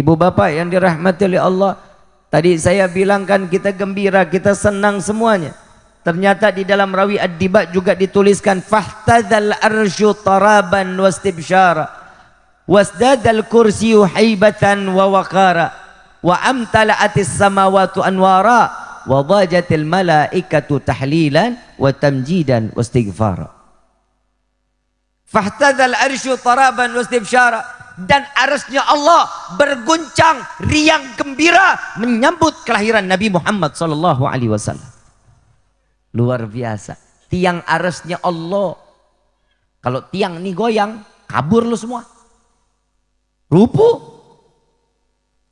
Ibu bapak yang dirahmati oleh Allah. Tadi saya bilangkan kita gembira, kita senang semuanya. Ternyata di dalam rawi ad-dibat juga dituliskan fahtadzal arsyu taraban wastibsyara wasdadal kursiyu haibatan wa waqara wa amtala'atis samawatu anwara wa dhajatil malaikatu tahlilan wa tamjidan wastighfara taraban dan arasnya Allah berguncang riang gembira menyambut kelahiran Nabi Muhammad sallallahu alaihi wasallam. Luar biasa. Tiang arasnya Allah. Kalau tiang ini goyang, kabur lu semua. Rupu.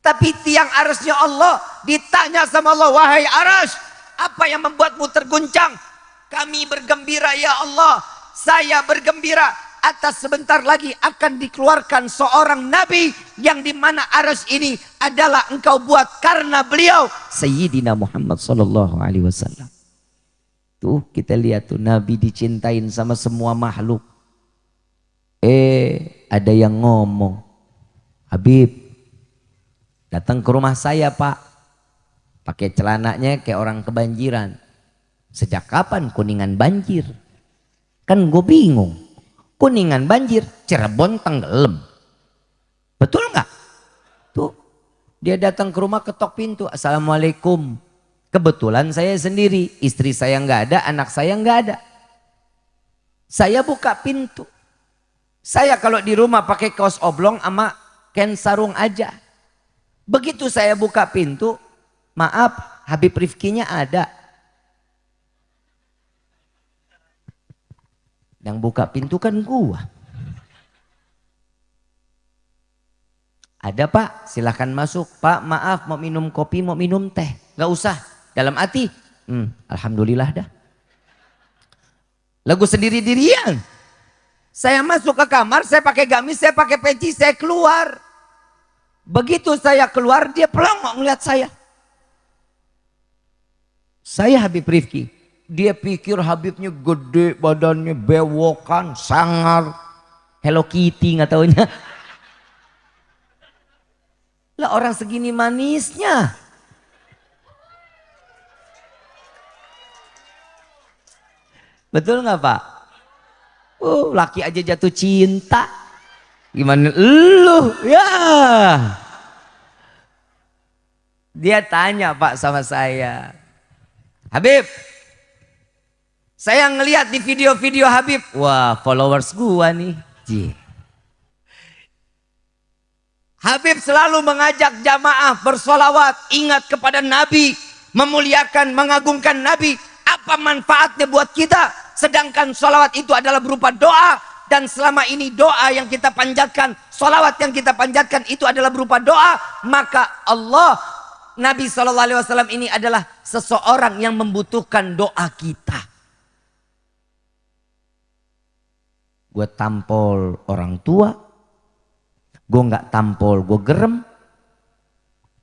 Tapi tiang arasnya Allah ditanya sama Allah, wahai aras, apa yang membuatmu terguncang? Kami bergembira ya Allah. Saya bergembira atas sebentar lagi akan dikeluarkan seorang nabi yang di mana aras ini adalah engkau buat karena beliau Sayyidina Muhammad sallallahu alaihi wasallam. Tuh kita lihat tuh nabi dicintain sama semua makhluk. Eh ada yang ngomong, Habib datang ke rumah saya pak, pakai celananya kayak orang kebanjiran. Sejak kapan kuningan banjir? Kan gue bingung. Kuningan banjir, Cirebon tenggelam. Betul nggak? Tuh, dia datang ke rumah ketok pintu. Assalamualaikum. Kebetulan saya sendiri, istri saya nggak ada, anak saya nggak ada. Saya buka pintu. Saya kalau di rumah pakai kaos oblong sama ken sarung aja. Begitu saya buka pintu, maaf Habib Rifkinya ada. Yang buka pintu kan gua. Ada pak, silahkan masuk. Pak maaf mau minum kopi, mau minum teh. Gak usah. Dalam hati, hmm, Alhamdulillah dah. Lagu sendiri dirian. Saya masuk ke kamar, saya pakai gamis, saya pakai peci, saya keluar. Begitu saya keluar, dia pelongok ngeliat saya. Saya Habib Rifki. Dia pikir Habibnya gede, badannya bewokan, sangar. Hello Kitty nggak taunya. Lah orang segini manisnya. Betul nggak Pak? Oh, laki aja jatuh cinta. Gimana lu? Ya. Dia tanya Pak sama saya. Habib, saya ngeliat di video-video Habib, wah followers gua nih. Jih. Habib selalu mengajak jamaah bersolawat, ingat kepada Nabi, memuliakan, mengagungkan Nabi. Apa manfaatnya buat kita? Sedangkan solawat itu adalah berupa doa. Dan selama ini doa yang kita panjatkan, solawat yang kita panjatkan itu adalah berupa doa. Maka Allah, Nabi SAW ini adalah seseorang yang membutuhkan doa kita. Gue tampol orang tua, gue nggak tampol, gue gerem.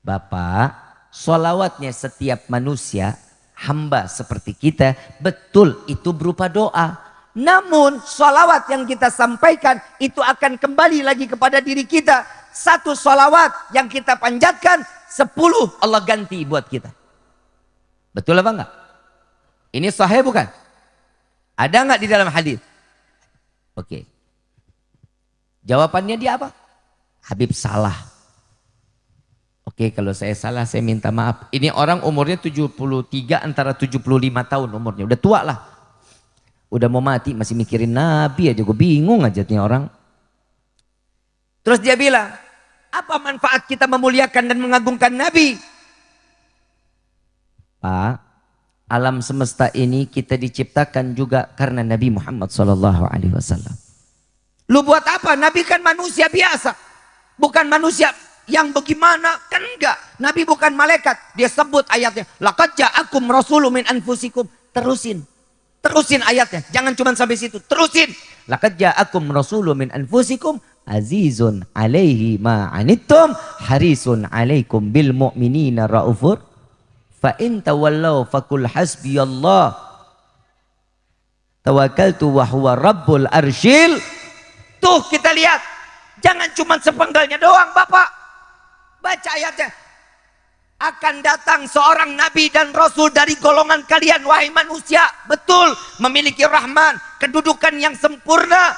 Bapak, solawatnya setiap manusia, hamba seperti kita, betul itu berupa doa. Namun solawat yang kita sampaikan itu akan kembali lagi kepada diri kita. Satu solawat yang kita panjatkan, sepuluh Allah ganti buat kita. Betul apa enggak? Ini sahih bukan? Ada enggak di dalam hadis? Oke. Jawabannya dia apa? Habib salah. Oke, kalau saya salah saya minta maaf. Ini orang umurnya 73 antara 75 tahun umurnya. Udah tua lah. Udah mau mati masih mikirin Nabi aja. Gue bingung aja nih orang. Terus dia bilang, apa manfaat kita memuliakan dan mengagungkan Nabi? Pak, alam semesta ini kita diciptakan juga karena Nabi Muhammad Sallallahu Alaihi Wasallam. Lu buat apa? Nabi kan manusia biasa, bukan manusia yang bagaimana kan enggak. Nabi bukan malaikat. Dia sebut ayatnya. Laqad ja'akum rasulun min anfusikum. Terusin. Terusin ayatnya. Jangan cuma sampai situ. Terusin. Laqad ja'akum rasulun min anfusikum azizun alaihi ma anittum harisun alaikum bil mu'minina raufur Fa in tawallau fakul hasbiyallah. Tawakkaltu wa huwa rabbul arsyil. Tuh kita lihat. Jangan cuma sepenggalnya doang Bapak. ayatnya. Akan datang seorang nabi dan rasul dari golongan kalian wahai manusia. Betul, memiliki rahman, kedudukan yang sempurna.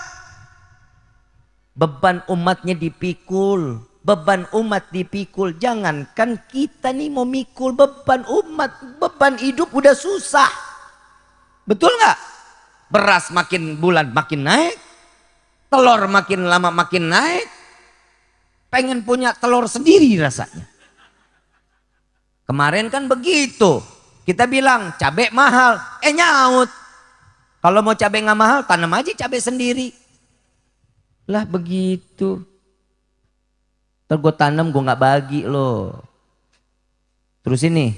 Beban umatnya dipikul, beban umat dipikul. Jangankan kita nih mau mikul beban umat, beban hidup udah susah. Betul nggak? Beras makin bulan makin naik, telur makin lama makin naik, pengen punya telur sendiri rasanya. Kemarin kan begitu. Kita bilang cabai mahal, eh nyaut. Kalau mau cabai nggak mahal, tanam aja cabai sendiri. Lah begitu. Terus gue tanam gue nggak bagi loh. Terus ini.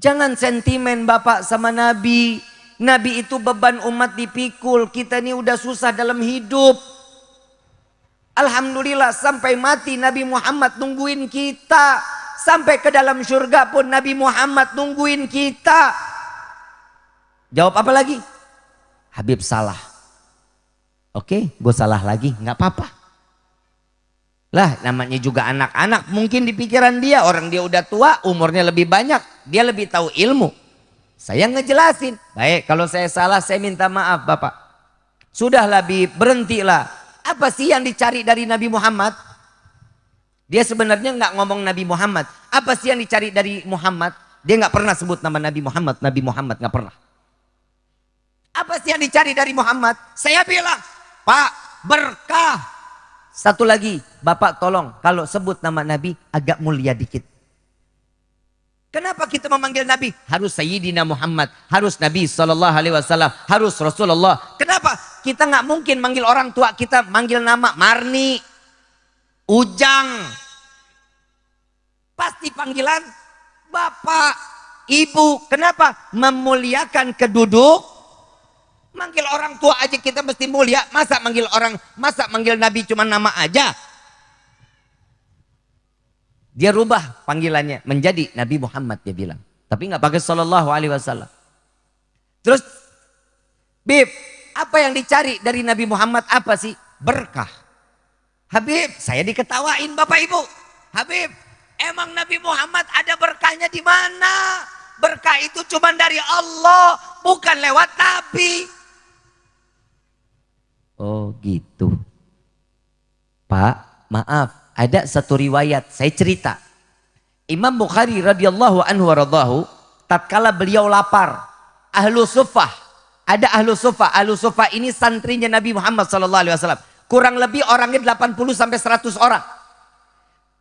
Jangan sentimen bapak sama nabi. Nabi itu beban umat dipikul. Kita ini udah susah dalam hidup. Alhamdulillah sampai mati Nabi Muhammad nungguin kita. Sampai ke dalam surga pun Nabi Muhammad nungguin kita. Jawab apa lagi? Habib salah. Oke, gue salah lagi, nggak apa-apa. Lah namanya juga anak-anak mungkin di pikiran dia orang dia udah tua umurnya lebih banyak dia lebih tahu ilmu. Saya ngejelasin. Baik kalau saya salah saya minta maaf Bapak. Sudahlah Bib berhentilah apa sih yang dicari dari Nabi Muhammad? Dia sebenarnya nggak ngomong Nabi Muhammad. Apa sih yang dicari dari Muhammad? Dia nggak pernah sebut nama Nabi Muhammad. Nabi Muhammad nggak pernah. Apa sih yang dicari dari Muhammad? Saya bilang, Pak berkah. Satu lagi, Bapak tolong kalau sebut nama Nabi agak mulia dikit. Kenapa kita memanggil Nabi? Harus Sayyidina Muhammad, harus Nabi Sallallahu Alaihi Wasallam, harus Rasulullah. Kenapa? Kita nggak mungkin manggil orang tua kita manggil nama Marni, Ujang. Pasti panggilan Bapak, Ibu. Kenapa? Memuliakan keduduk. Manggil orang tua aja kita mesti mulia. Masa manggil orang, masa manggil Nabi cuma nama aja? Dia rubah panggilannya menjadi Nabi Muhammad dia bilang. Tapi nggak pakai Sallallahu Alaihi Wasallam. Terus, Bib, apa yang dicari dari Nabi Muhammad apa sih? Berkah. Habib, saya diketawain Bapak Ibu. Habib, emang Nabi Muhammad ada berkahnya di mana? Berkah itu cuma dari Allah, bukan lewat Nabi. Oh gitu. Pak, maaf ada satu riwayat, saya cerita. Imam Bukhari radhiyallahu anhu waradahu, tatkala beliau lapar, ahlu sufah, ada ahlu sufah, ahlu sufah ini santrinya Nabi Muhammad wasallam. Kurang lebih orangnya 80 sampai 100 orang.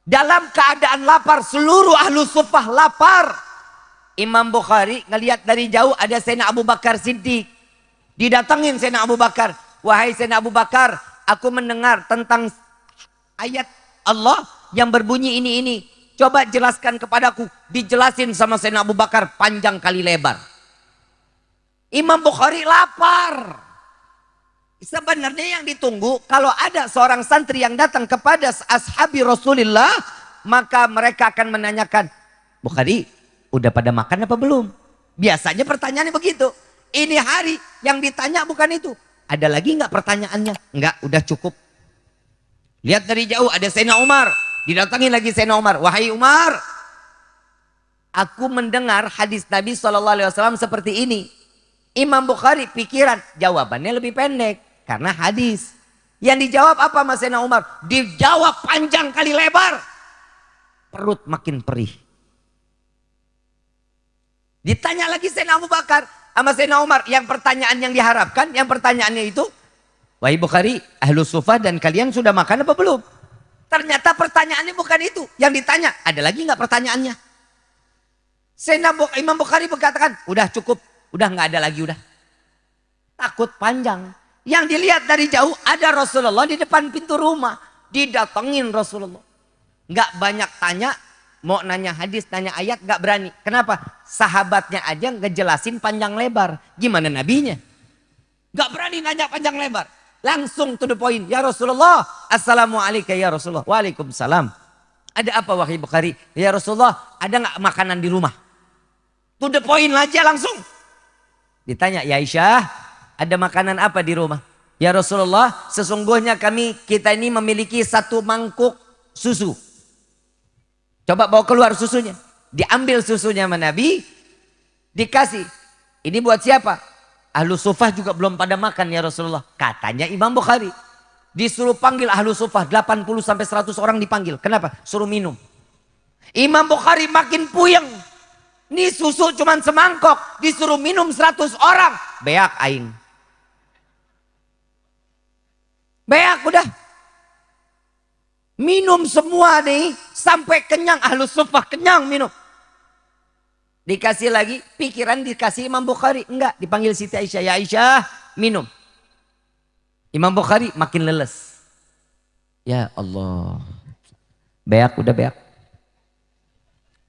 Dalam keadaan lapar, seluruh ahlu sufah lapar. Imam Bukhari ngelihat dari jauh ada Sayyidina Abu Bakar Siddiq. Didatengin Sayyidina Abu Bakar. Wahai Sayyidina Abu Bakar, aku mendengar tentang ayat Allah yang berbunyi ini ini. Coba jelaskan kepadaku. Dijelasin sama Sayyidina Abu Bakar panjang kali lebar. Imam Bukhari lapar. Sebenarnya yang ditunggu kalau ada seorang santri yang datang kepada ashabi Rasulullah. Maka mereka akan menanyakan. Bukhari udah pada makan apa belum? Biasanya pertanyaannya begitu. Ini hari yang ditanya bukan itu. Ada lagi nggak pertanyaannya? Enggak, udah cukup. Lihat dari jauh ada Sayyidina Umar. Didatangi lagi Sayyidina Umar. Wahai Umar. Aku mendengar hadis Nabi SAW seperti ini. Imam Bukhari pikiran. Jawabannya lebih pendek. Karena hadis. Yang dijawab apa Mas Sayyidina Umar? Dijawab panjang kali lebar. Perut makin perih. Ditanya lagi Sayyidina Abu Bakar. Sama Sayyidina Umar. Yang pertanyaan yang diharapkan. Yang pertanyaannya itu Wahai Bukhari, ahlu sufah dan kalian sudah makan apa belum? Ternyata pertanyaannya bukan itu. Yang ditanya, ada lagi nggak pertanyaannya? Sena Imam Bukhari berkatakan, udah cukup, udah nggak ada lagi udah. Takut panjang. Yang dilihat dari jauh ada Rasulullah di depan pintu rumah. Didatengin Rasulullah. Nggak banyak tanya, mau nanya hadis, nanya ayat, nggak berani. Kenapa? Sahabatnya aja ngejelasin panjang lebar. Gimana nabinya? Nggak berani nanya panjang lebar. Langsung to the point. Ya Rasulullah. Assalamualaikum ya Rasulullah. Waalaikumsalam. Ada apa wahai Bukhari? Ya Rasulullah ada nggak makanan di rumah? To the point aja langsung. Ditanya ya Aisyah ada makanan apa di rumah? Ya Rasulullah sesungguhnya kami kita ini memiliki satu mangkuk susu. Coba bawa keluar susunya. Diambil susunya sama Nabi, dikasih. Ini buat siapa? Ahlu sufah juga belum pada makan ya Rasulullah. Katanya Imam Bukhari. Disuruh panggil ahlu sufah 80 sampai 100 orang dipanggil. Kenapa? Suruh minum. Imam Bukhari makin puyeng. Ini susu cuma semangkok. Disuruh minum 100 orang. Beak aing. Beak udah. Minum semua nih. Sampai kenyang. Ahlu sufah kenyang minum. Dikasih lagi. Pikiran dikasih Imam Bukhari. Enggak. Dipanggil Siti Aisyah. Ya Aisyah minum. Imam Bukhari makin leles. Ya Allah. Beak udah beak.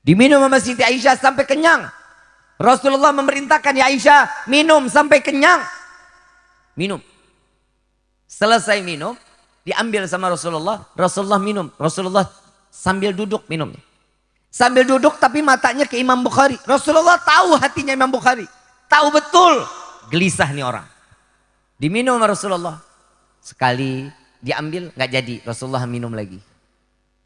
Diminum sama Siti Aisyah sampai kenyang. Rasulullah memerintahkan ya Aisyah minum sampai kenyang. Minum. Selesai minum, diambil sama Rasulullah. Rasulullah minum. Rasulullah sambil duduk minumnya. Sambil duduk tapi matanya ke Imam Bukhari. Rasulullah tahu hatinya Imam Bukhari. Tahu betul gelisah nih orang. Diminum sama Rasulullah. Sekali diambil nggak jadi. Rasulullah minum lagi.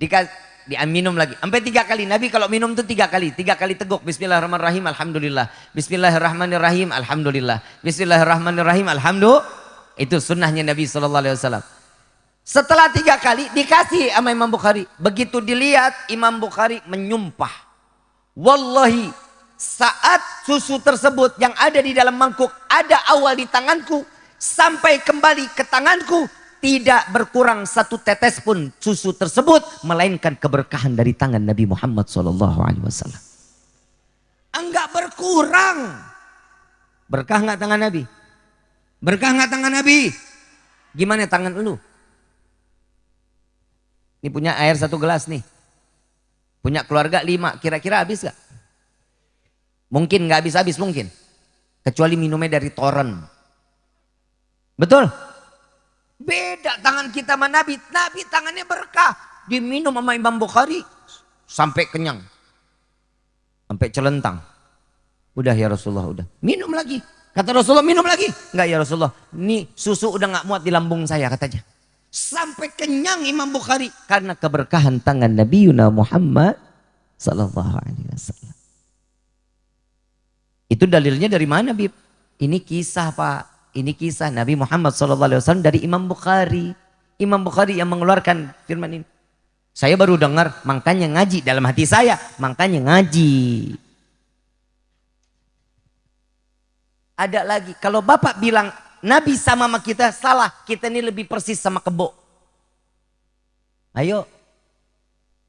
Dikas, dia minum lagi. Sampai tiga kali. Nabi kalau minum itu tiga kali. Tiga kali teguk. Bismillahirrahmanirrahim. Alhamdulillah. Bismillahirrahmanirrahim. Alhamdulillah. Bismillahirrahmanirrahim. Alhamdulillah. Itu sunnahnya Nabi SAW. Setelah tiga kali dikasih sama Imam Bukhari. Begitu dilihat Imam Bukhari menyumpah. Wallahi saat susu tersebut yang ada di dalam mangkuk ada awal di tanganku sampai kembali ke tanganku tidak berkurang satu tetes pun susu tersebut melainkan keberkahan dari tangan Nabi Muhammad wasallam. Enggak berkurang. Berkah enggak tangan Nabi? Berkah enggak tangan Nabi? Gimana tangan lu? Ini punya air satu gelas nih. Punya keluarga lima, kira-kira habis gak? Mungkin nggak habis-habis mungkin. Kecuali minumnya dari toren. Betul? Beda tangan kita sama Nabi. Nabi tangannya berkah. Diminum sama Imam Bukhari. Sampai kenyang. Sampai celentang. Udah ya Rasulullah udah. Minum lagi. Kata Rasulullah minum lagi. Enggak ya Rasulullah. Ini susu udah gak muat di lambung saya katanya. Sampai kenyang Imam Bukhari. Karena keberkahan tangan Nabi Yuna Muhammad. Sallallahu alaihi wasallam. Itu dalilnya dari mana Bib? Ini kisah Pak. Ini kisah Nabi Muhammad SAW dari Imam Bukhari. Imam Bukhari yang mengeluarkan firman ini. Saya baru dengar, makanya ngaji dalam hati saya, makanya ngaji. Ada lagi, kalau Bapak bilang Nabi sama sama kita, salah. Kita ini lebih persis sama kebo. Ayo,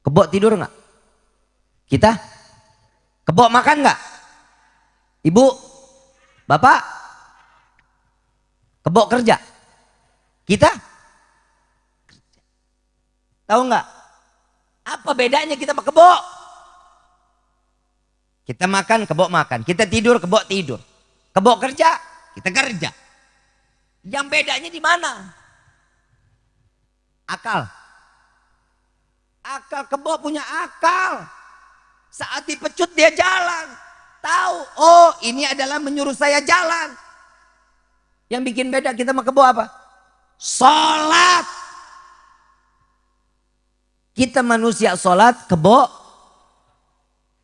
kebo tidur nggak? Kita? Kebo makan nggak? Ibu? Bapak? Kebok kerja. Kita? Tahu nggak? Apa bedanya kita sama kebok? Kita makan, kebok makan. Kita tidur, kebok tidur. Kebok kerja, kita kerja. Yang bedanya di mana? Akal. Akal kebok punya akal. Saat dipecut dia jalan. Tahu, oh ini adalah menyuruh saya jalan. Yang bikin beda kita mau kebo apa? Sholat. Kita manusia sholat kebo.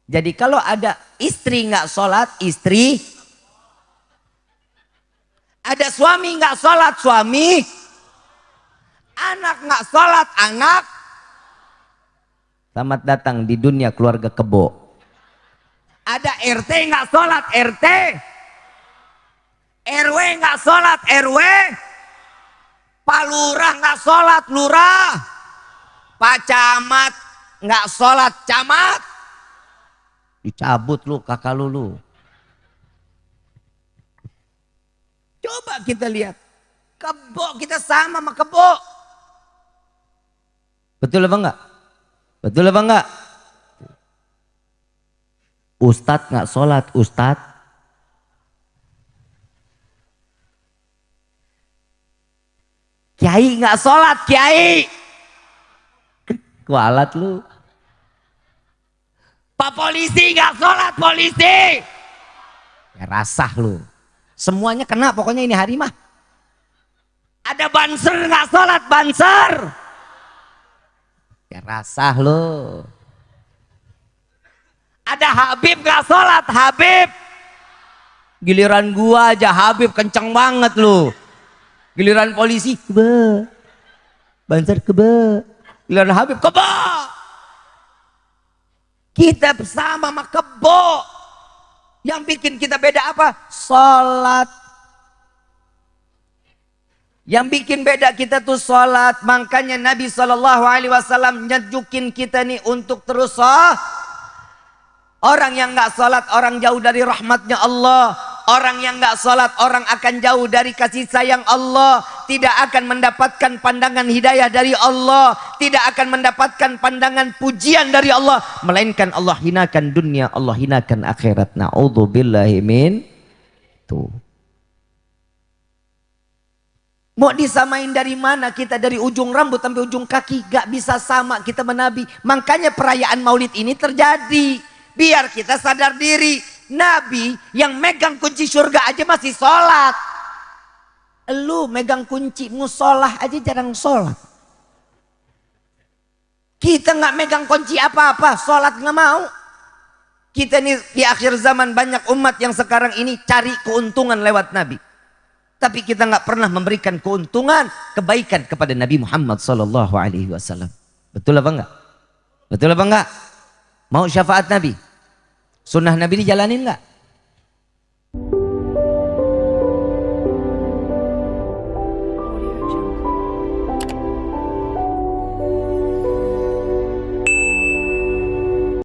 Jadi kalau ada istri nggak sholat, istri. Ada suami nggak sholat, suami. Anak nggak sholat, anak. Selamat datang di dunia keluarga kebo. Ada RT nggak sholat, RT. RW nggak sholat RW, Pak Lurah nggak sholat Lurah, Pak Camat nggak sholat Camat, dicabut lu kakak lu lu. Coba kita lihat, kebo kita sama sama kebo. Betul apa enggak? Betul apa enggak? Ustadz nggak sholat, Ustadz Kiai nggak sholat, Kiai. Kualat lu. Pak polisi nggak sholat, polisi. Ya rasah lu. Semuanya kena pokoknya ini hari mah. Ada banser nggak sholat, banser. Ya rasah lu. Ada Habib gak sholat? Habib. Giliran gua aja Habib kenceng banget lu. Giliran polisi, keba. Banser keba. Giliran Habib, keba. Kita sama sama kebo. Yang bikin kita beda apa? Sholat. Yang bikin beda kita tuh sholat. Makanya Nabi SAW nyejukin kita nih untuk terus sholat. Orang yang nggak sholat, orang jauh dari rahmatnya Allah. Orang yang nggak sholat, orang akan jauh dari kasih sayang Allah. Tidak akan mendapatkan pandangan hidayah dari Allah. Tidak akan mendapatkan pandangan pujian dari Allah. Melainkan Allah hinakan dunia, Allah hinakan akhirat. Na'udzubillahi min. Tuh. Mau disamain dari mana kita dari ujung rambut sampai ujung kaki gak bisa sama kita menabi. Makanya perayaan Maulid ini terjadi. Biar kita sadar diri. Nabi yang megang kunci surga aja masih sholat. Lu megang kunci musolah aja jarang sholat. Kita nggak megang kunci apa-apa, sholat nggak mau. Kita ini di akhir zaman banyak umat yang sekarang ini cari keuntungan lewat Nabi. Tapi kita nggak pernah memberikan keuntungan, kebaikan kepada Nabi Muhammad Sallallahu Alaihi Wasallam. Betul apa enggak? Betul apa enggak? Mau syafaat Nabi? Sunnah Nabi dijalanin nggak?